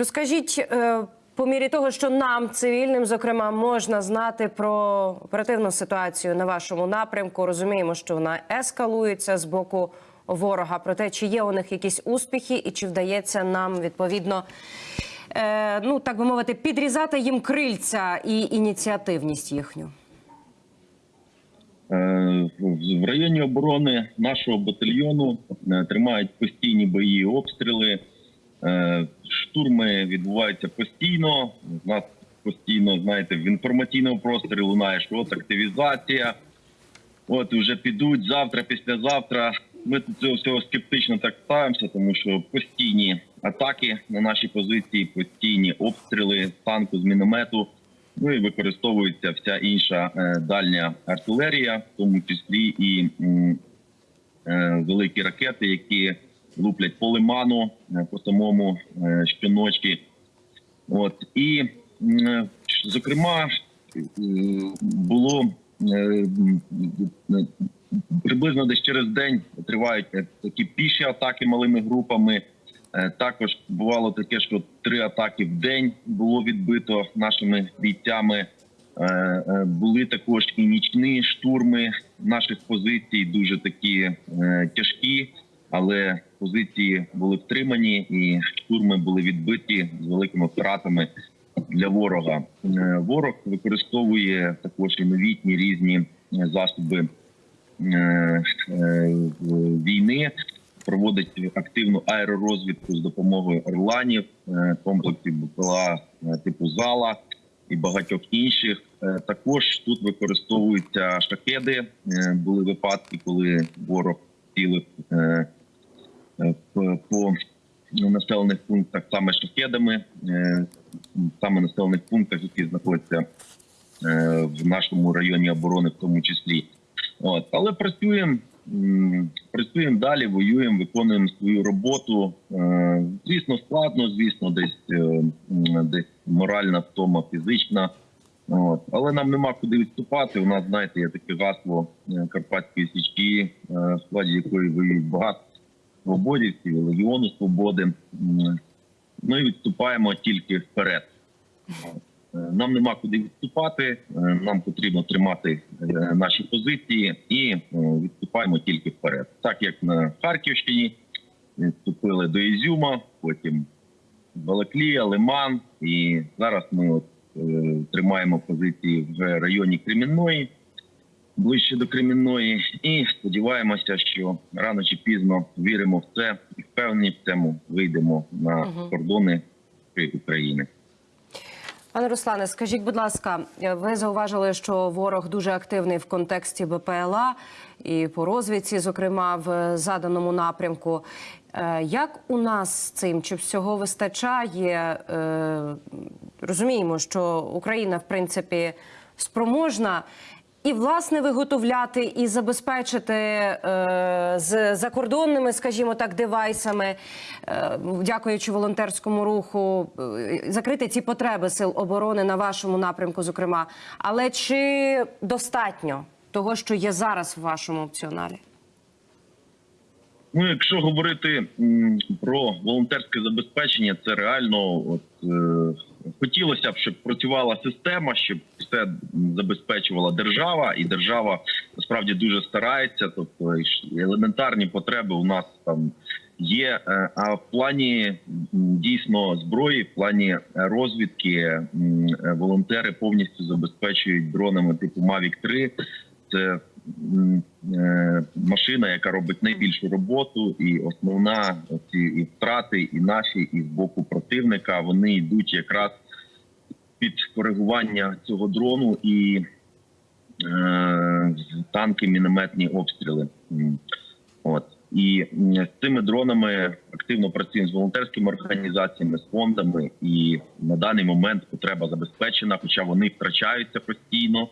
Розкажіть, е, по мірі того, що нам, цивільним, зокрема, можна знати про оперативну ситуацію на вашому напрямку. Розуміємо, що вона ескалується з боку ворога. Проте, чи є у них якісь успіхи, і чи вдається нам відповідно, е, ну так би мовити, підрізати їм крильця і ініціативність їхню? Е, В районі оборони нашого батальйону е, тримають постійні бої, обстріли. Штурми відбуваються постійно. У нас постійно, знаєте, в інформаційному просторі лунає, що от активізація. От вже підуть завтра, післязавтра. Ми до цього всього скептично так ставимося, тому що постійні атаки на наші позиції, постійні обстріли танку з міномету. Ну і використовується вся інша е, дальня артилерія, в тому числі і е, великі ракети, які луплять по лиману, е, по самому е. От і е, зокрема було приблизно десь через день тривають такі піші атаки малими групами. Також бувало таке, що три атаки в день було відбито нашими бійцями. Були також і нічні штурми наших позицій, дуже такі тяжкі, але позиції були втримані, і штурми були відбиті з великими втратами для ворога. Е, Ворог використовує також і новітні різні е, засоби е, війни, проводить активну аеророзвідку з допомогою орланів, комплексів БПЛА типу зала і багатьох інших. Також тут використовуються шахеди. Е, Були випадки, коли ворог цілив по- по населених пунктах саме шахедами, е, саме населених пунктах, які знаходяться е, в нашому районі оборони, в тому числі. От, але працюємо, працюємо далі, воюємо, виконуємо свою роботу. Е, Звісно, складно, звісно, десь е, десь моральна втома, фізична. От. Але нам нема куди відступати. У нас, знаєте, є таке гасло е, Карпатської січки, е, в складі якої воюють багато свободівців, легіону свободи. М, Ну відступаємо тільки вперед. Е, Нам нема куди відступати. е, Нам потрібно тримати е, наші позиції і відступаємо тільки вперед. Так як на Харківщині відступили до Ізюма, потім Балаклія, Лиман, і зараз ми от, тримаємо позиції в районі Кремінної, ближче до Кремінної, і сподіваємося, що рано чи пізно віримо в це і впевнені в цьому вийдемо на Мгм. кордони України. Пане Руслане, скажіть, будь ласка, ви зауважили, що ворог дуже активний в контексті БПЛА і по розвідці, зокрема в заданому напрямку. Е, Як у нас з цим? Чи всього вистачає? Е, Розуміємо, що Україна, в принципі, спроможна. І власне виготовляти і забезпечити е, з закордонними, скажімо так, девайсами, е, дякуючи волонтерському руху, е, закрити ці потреби сил оборони на вашому напрямку, зокрема. Але чи достатньо того, що є зараз в вашому опціоналі? Ну, якщо говорити м, про волонтерське забезпечення, це реально от е, хотілося б, щоб працювала система, щоб все забезпечувала держава, і держава насправді дуже старається. Тобто елементарні потреби у нас там є. Е, А в плані дійсно зброї, в плані розвідки, волонтери повністю забезпечують дронами типу Mavic 3 Це е, машина, яка робить найбільшу роботу, і основна ці і втрати, і наші, і з боку противника вони йдуть якраз під коригування цього дрону і е, танки, мінометні обстріли. От і з цими дронами активно працюємо з волонтерськими організаціями, з фондами, і на даний момент потреба забезпечена, хоча вони втрачаються постійно.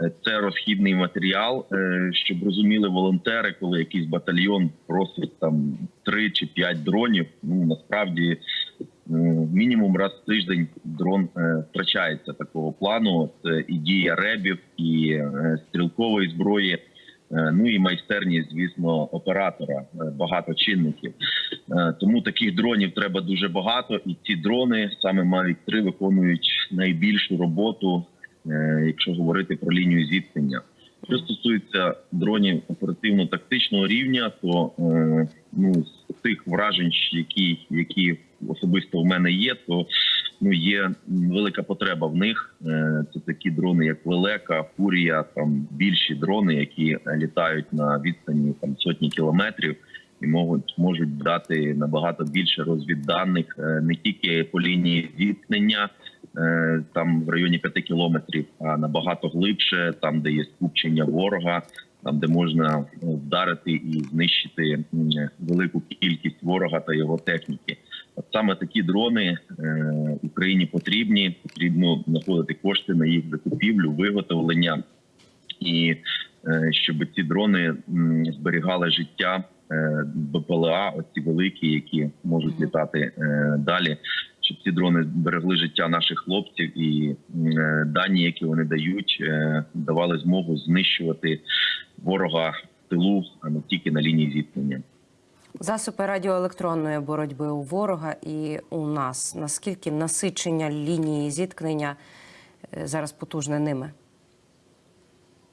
Е, Це розхідний матеріал, е, щоб розуміли волонтери, коли якийсь батальйон просить там три чи п'ять дронів. Ну насправді мінімум раз в тиждень дрон е, втрачається такого плану. Це і дія ребів, і е, стрілкової зброї. е, Ну і майстерність, звісно, оператора багато чинників. Тому таких дронів треба дуже багато, і ці дрони саме Mavic 3 виконують найбільшу роботу, якщо говорити про лінію зіткнення. Що стосується дронів оперативно-тактичного рівня, то ну тих вражень, які, які особисто в мене є, то ну є велика потреба в них. Е, Це такі дрони, як Лелека, Фурія, там більші дрони, які літають на відстані там сотні кілометрів і можуть можуть дати набагато більше розвідданих е, не тільки по лінії зіткнення. е, Там в районі 5 кілометрів, а набагато глибше, там де є скупчення ворога, там де можна е, вдарити і знищити велику кількість ворога та його техніки. От саме такі дрони е, Україні потрібні. Потрібно знаходити кошти на їх закупівлю, виготовлення і е, щоб ці дрони зберігали життя е, БПЛА, оці великі, які можуть літати далі. Щоб ці дрони берегли життя наших хлопців, і е, дані, які вони дають, е, давали змогу знищувати ворога в тилу, а не тільки на лінії зіткнення. Засоби радіоелектронної боротьби у ворога і у нас. Наскільки насичення лінії зіткнення е, зараз потужне ними?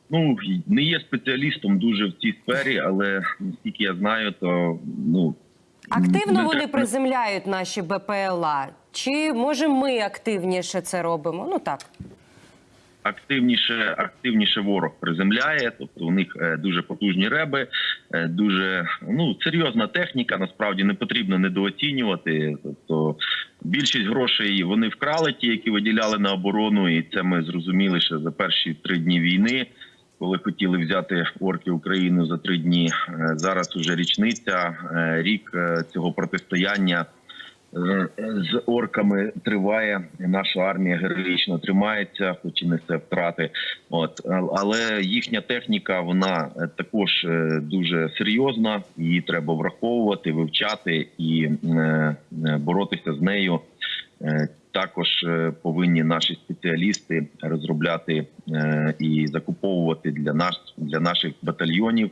Ну не є спеціалістом дуже в цій сфері, але наскільки я знаю, то ну Активно вони приземляють наші БПЛА? Чи може ми активніше це робимо? Ну так. активніше, активніше ворог приземляє. Тобто у них е, дуже потужні реби, е, дуже ну серйозна техніка. Насправді не потрібно недооцінювати. Тобто більшість грошей вони вкрали, ті, які виділяли на оборону, і це ми зрозуміли ще за перші три дні війни. Коли хотіли взяти орки Україну за три дні, Е, зараз уже річниця, рік цього протистояння з орками триває. Наша армія героїчно тримається, хоч і несе втрати. От але їхня техніка вона е, також е, дуже серйозна. Її треба враховувати, вивчати і е, е, боротися з нею. Е, Також е, повинні наші спеціалісти розробляти е, і закуповувати для нас для наших батальйонів е,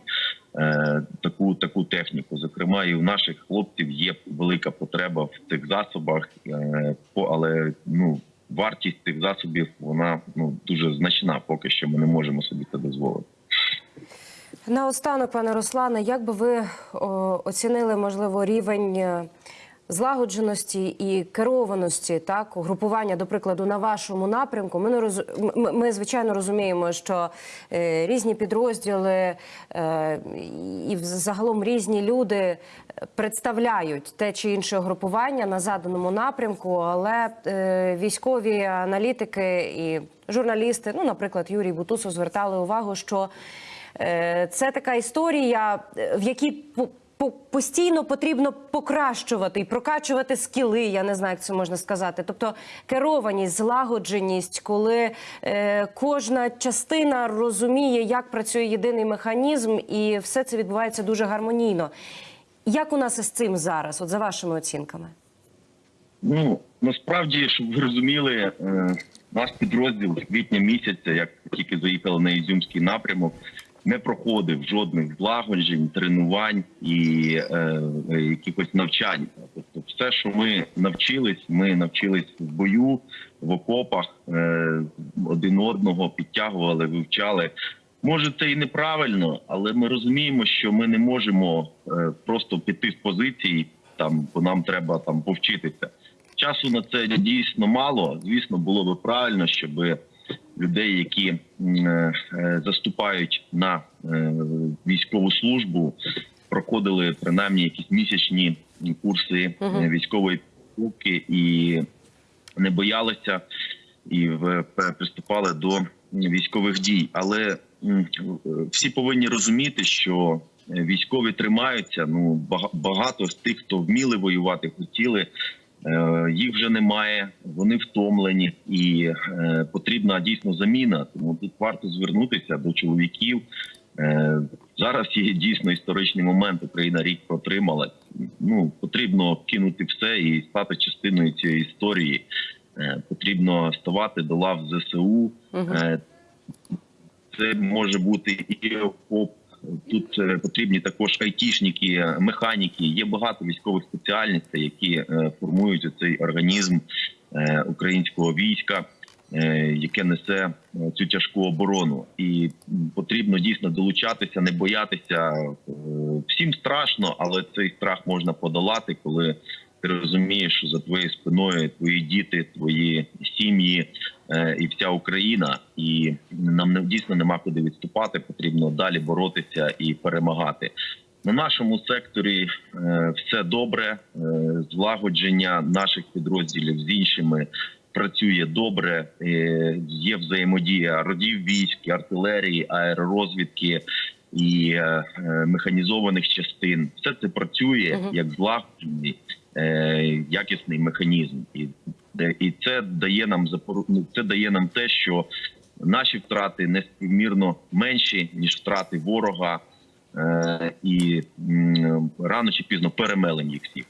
таку таку техніку. Зокрема, і у наших хлопців є велика потреба в цих засобах, е, але ну вартість цих засобів вона ну дуже значна. Поки що ми не можемо собі це дозволити. Наостанок, пане Руслане, як би ви оцінили можливо рівень е, злагодженості і керованості так угрупування, до прикладу, на вашому напрямку? Ми не роз... ми, звичайно розуміємо, що е, різні підрозділи е, і загалом різні люди представляють те чи інше угрупування на заданому напрямку, але е, військові аналітики і журналісти, ну, наприклад, Юрій Бутусов, звертали увагу, що Е, Це така історія, в якій постійно потрібно покращувати і прокачувати скіли. Я не знаю, як це можна сказати. Тобто керованість, злагодженість, коли е, кожна частина розуміє, як працює єдиний механізм, і все це відбувається дуже гармонійно. Як у нас із цим зараз, от за вашими оцінками? Ну насправді, щоб ви розуміли, е, наш підрозділ квітня місяця, як тільки заїхали на Ізюмський напрямок, не проходив жодних злагоджень, тренувань і е, е, якихось навчань. Тобто, все, що ми навчились, ми навчились в бою, в окопах е, один одного підтягували, вивчали. Може, це і неправильно, але ми розуміємо, що ми не можемо е, просто піти з позиції, там бо нам треба там повчитися. Часу на це дійсно мало. Звісно, було би правильно, щоб людей, які е, заступають на е, військову службу, проходили принаймні якісь місячні курси е, військової підготовки і не боялися і приступали до військових дій. Але всі повинні розуміти, що військові тримаються. Ну бага- багато з тих, хто вміли воювати, хотіли. Е, Їх вже немає, вони втомлені, і е, потрібна дійсно заміна. Тому тут варто звернутися до чоловіків. Е, зараз є дійсно історичний момент. Україна рік протримала. Ну потрібно кинути все і стати частиною цієї історії. Потрібно ставати до лав ЗСУ. Е, Це може бути і окоп, Тут е, потрібні також айтішники, механіки. Є багато військових спеціальностей, які е, формують цей організм е, українського війська, е, яке несе е, цю тяжку оборону. І потрібно дійсно долучатися, не боятися. Е, Всім страшно, але цей страх можна подолати, коли ти розумієш, що за твоєю спиною твої діти, твої сім'ї е, і вся Україна, і нам не дійсно нема куди відступати. Потрібно далі боротися і перемагати. На нашому секторі е, все добре. Е, злагодження наших підрозділів з іншими працює добре. Е, є взаємодія родів військ, артилерії, аеророзвідки і механізованих частин. Все це працює Мгм. як злагоджений якісний механізм, і і це дає нам запору... це дає нам те, що наші втрати неспівмірно менші ніж втрати ворога, е, і рано чи пізно перемелені їх всіх.